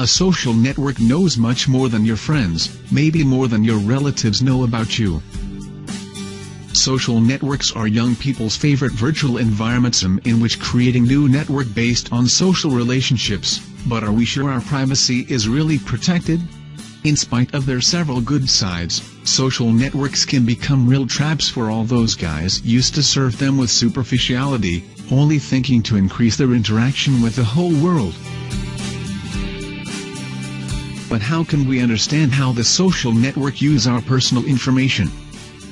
A social network knows much more than your friends, maybe more than your relatives know about you. Social networks are young people's favorite virtual environments in which creating new network based on social relationships, but are we sure our privacy is really protected? In spite of their several good sides, social networks can become real traps for all those guys used to serve them with superficiality, only thinking to increase their interaction with the whole world. But how can we understand how the social network use our personal information?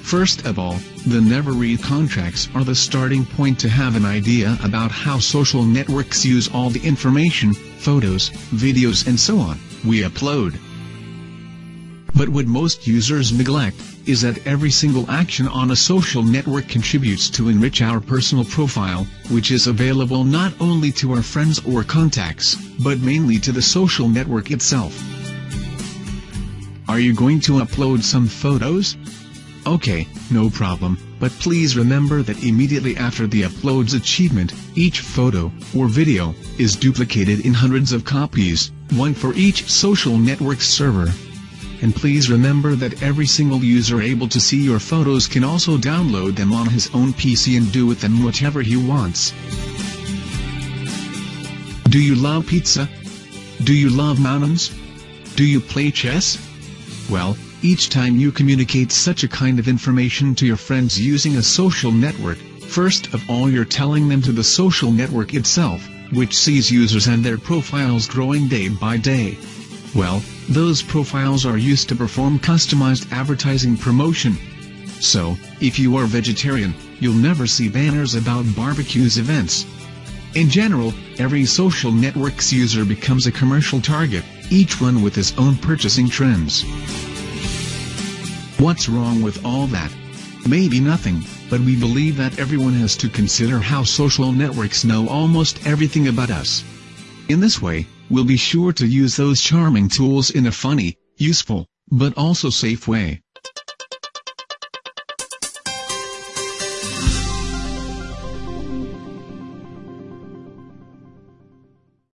First of all, the never read contracts are the starting point to have an idea about how social networks use all the information, photos, videos and so on, we upload. But what most users neglect, is that every single action on a social network contributes to enrich our personal profile, which is available not only to our friends or contacts, but mainly to the social network itself. Are you going to upload some photos? Okay, no problem, but please remember that immediately after the upload's achievement, each photo, or video, is duplicated in hundreds of copies, one for each social network server. And please remember that every single user able to see your photos can also download them on his own PC and do with them whatever he wants. Do you love pizza? Do you love mountains? Do you play chess? Well, each time you communicate such a kind of information to your friends using a social network, first of all you're telling them to the social network itself, which sees users and their profiles growing day by day. Well, those profiles are used to perform customized advertising promotion. So, if you are vegetarian, you'll never see banners about barbecues events. In general, every social network's user becomes a commercial target, each one with his own purchasing trends. What's wrong with all that? Maybe nothing, but we believe that everyone has to consider how social networks know almost everything about us. In this way, we'll be sure to use those charming tools in a funny, useful, but also safe way.